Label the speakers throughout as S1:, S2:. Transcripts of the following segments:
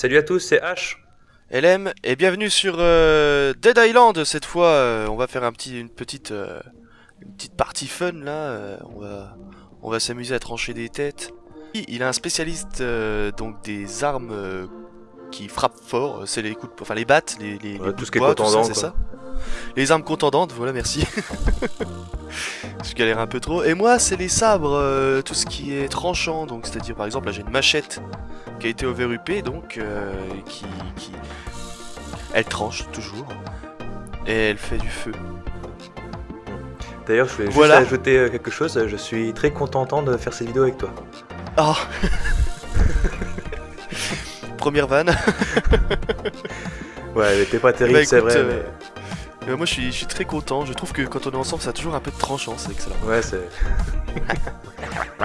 S1: Salut à tous, c'est H.
S2: LM et bienvenue sur euh, Dead Island. Cette fois, euh, on va faire euh, une petite partie fun là. on va, s'amuser à trancher des têtes. Il a un spécialiste donc des armes qui frappent fort. C'est les coups, de, enfin les battes, les, les, les
S1: Ouais, tout ce qui est contendant,
S2: c'est ça. Les armes contendantes, voilà, merci. Je galère un peu trop. Et moi, c'est les sabres, euh, tout ce qui est tranchant. Donc, c'est-à-dire, par exemple, là, j'ai une machette qui a été overupée, donc euh, qui, qui, elle tranche toujours et elle fait du feu.
S1: D'ailleurs, je voulais
S2: Voilà.
S1: juste ajouter euh, quelque chose. Je suis très contentant de faire cette vidéo avec toi.
S2: Ah. Première vanne.
S1: Ouais, elle était pas terrible,
S2: Bah,
S1: c'est vrai.
S2: euh, Euh, moi, je suis, je suis très content. Je trouve que quand on est ensemble, ça a toujours un peu de tranchant. C'est excellent.
S1: mais- Ouais, c'est.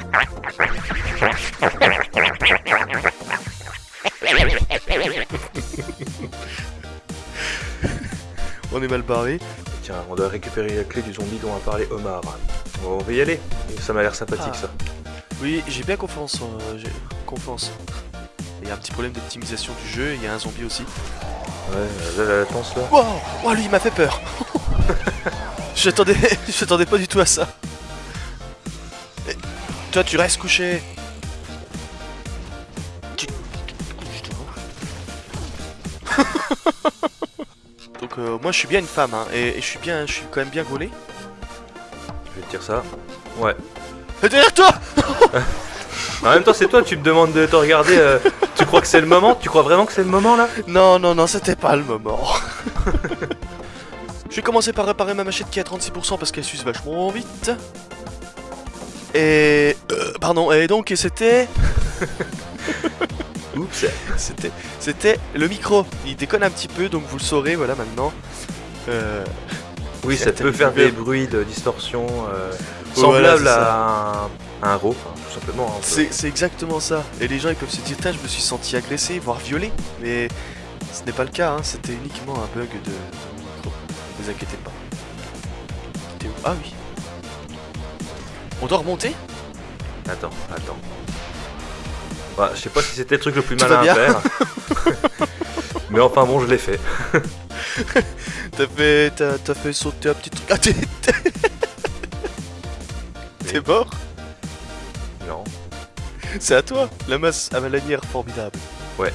S2: On est mal barré.
S1: Tiens, on doit récupérer la clé du zombie dont a parlé Omar. On va y aller. Ça m'a l'air sympathique,
S2: Ah.
S1: ça.
S2: Oui, j'ai bien confiance. euh, j'ai confiance. Il y a un petit problème d'optimisation du jeu. Il y a un zombie aussi.
S1: Ouais, là, la latence là.
S2: Wow, wow, lui, il m'a fait peur. J'attendais, j'attendais pas du tout à ça. Et toi, tu restes couché. Tu- Donc euh, moi, je suis bien une femme, hein, et, et je suis bien, je suis quand même bien gaulé.
S1: Je vais te dire ça. Ouais.
S2: Et derrière toi
S1: En même temps, c'est toi, tu me demandes de te regarder. euh, tu crois que c'est le moment? Tu crois vraiment que c'est le moment là?
S2: Non, non, non, c'était pas le moment. Je vais commencer par réparer ma machette qui est à 36% parce qu'elle s'use vachement vite. Et... euh, pardon, et donc c'était...
S1: Oups.
S2: C'était... C'était le micro. Il déconne un petit peu, donc vous le saurez, voilà, maintenant. Euh...
S1: Oui, ça peut faire des bruits de distorsion euh,
S2: Voilà,
S1: semblables
S2: c'est
S1: à un, à un rot, hein, tout simplement. hein,
S2: C'est exactement ça. Et les gens, ils peuvent se dire, je me suis senti agressé, voire violé. Mais ce n'est pas le cas, hein. c'était uniquement un bug de, micro. Ne vous inquiétez pas. T'es où? Ah oui. On doit remonter?
S1: Attends, attends. Bah, je sais pas si c'était le truc le plus
S2: Tout
S1: malin à faire. Mais enfin bon, je l'ai fait.
S2: T'as fait, fait sauter un petit truc. Ah. T'es mort?
S1: Non.
S2: C'est à toi La masse à ma lanière formidable.
S1: Ouais.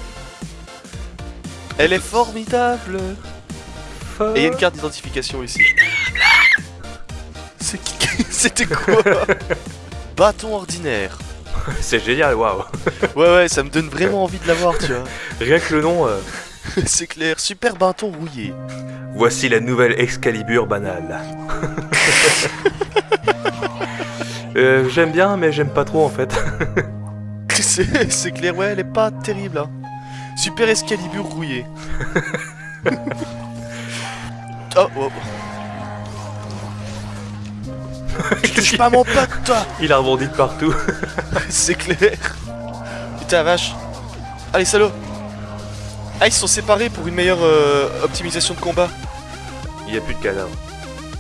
S2: Elle est formidable Et il y a une carte d'identification ici. C'est qui C'était quoi Bâton ordinaire.
S1: C'est génial, waouh.
S2: Ouais ouais, ça me donne vraiment envie de l'avoir, tu vois.
S1: Rien que le nom, euh,
S2: C'est clair, super bâton rouillé.
S1: voici la nouvelle Excalibur banale. Euh, j'aime bien, mais j'aime pas trop en fait.
S2: C'est clair, ouais, elle est pas terrible. Hein. Super escalibur rouillé. oh, oh. Tu touches pas mon pote, toi
S1: Il a rebondi de partout.
S2: C'est clair. Putain, vache. Allez, salaud. Ah, ils se sont séparés pour une meilleure euh, optimisation de combat.
S1: Il y a plus de cadavre.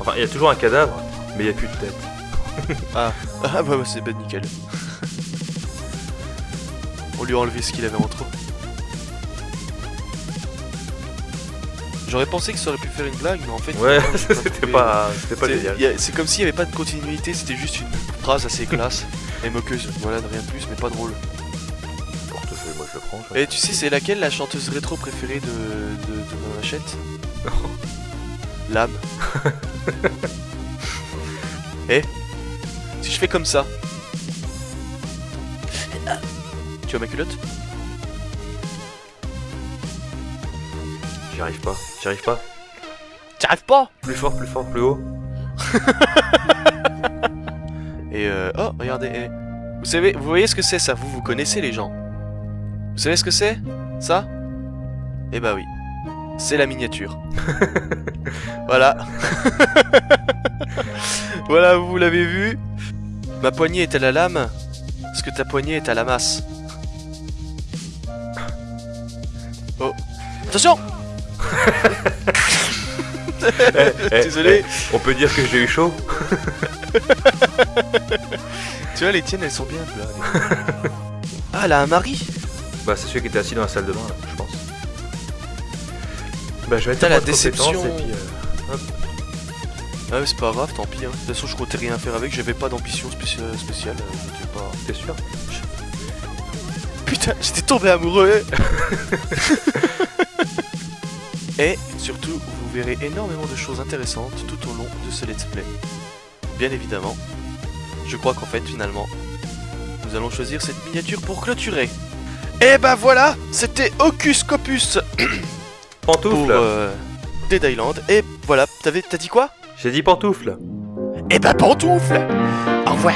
S1: Enfin, il y a toujours un cadavre, mais il y a plus de tête.
S2: Ah, ah bah, bah, c'est ben nickel. On lui a enlevé ce qu'il avait en trop. J'aurais pensé que ça aurait pu faire une blague, mais en fait...
S1: Ouais, c'était pas, pas
S2: C'est- comme s'il n'y avait pas de continuité, c'était juste une phrase assez classe et moqueuse. Voilà, de rien de plus, mais pas drôle.
S1: Portefeuille, moi je le prends.
S2: Et tu sais, c'est laquelle la chanteuse rétro préférée de, de, de ma machette? L'âme. Eh? Si je fais comme ça. Tu vois ma culotte?
S1: J'y arrive pas, j'y arrive pas.
S2: T'y arrives pas
S1: Plus fort, plus fort, plus haut.
S2: Et euh... Oh, regardez. eh. Vous savez, vous voyez ce que c'est ça? Vous, vous connaissez les gens. Vous savez ce que c'est? Ça? Eh bah oui. C'est la miniature. voilà. voilà, vous l'avez vu? Ma poignée est à la lame. Parce que ta poignée est à la masse. Oh. Attention
S1: Eh, eh,
S2: Désolé.
S1: eh, on peut dire que j'ai eu chaud
S2: Tu vois, les tiennes, elles sont bien là. ah, elle a un mari
S1: Bah, c'est celui qui était assis dans la salle de bain, là, je pense. Bah, je vais être
S2: la déception.
S1: et puis, euh,
S2: Ah, mais c'est pas grave, tant pis. Hein. De toute façon, je comptais rien faire avec, j'avais pas d'ambition spéciale. spéciale euh, pas...
S1: T'es sûr?
S2: Putain, j'étais tombé amoureux Et surtout, vous verrez énormément de choses intéressantes tout au long de ce let's play. Bien évidemment, je crois qu'en fait, finalement, nous allons choisir cette miniature pour clôturer. Et bah voilà, c'était Hocus Copus pour
S1: Pantoufle
S2: euh, Dead Island. Et voilà, t'avais- t'as dit quoi?
S1: J'ai dit pantoufle
S2: Eh bah pantoufle Au revoir